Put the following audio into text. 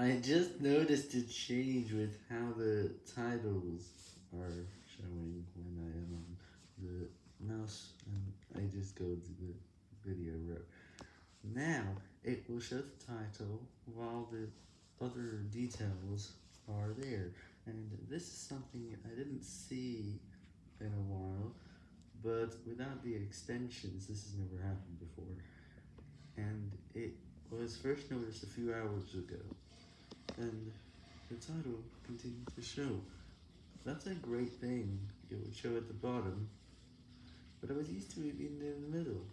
I just noticed a change with how the titles are showing when I am on the mouse and I just go to the video row. Now, it will show the title while the other details are there, and this is something I didn't see in a while, but without the extensions this has never happened before, and it was first noticed a few hours ago and the title continues to show. That's a great thing, it would show at the bottom, but I was used to it being in the middle.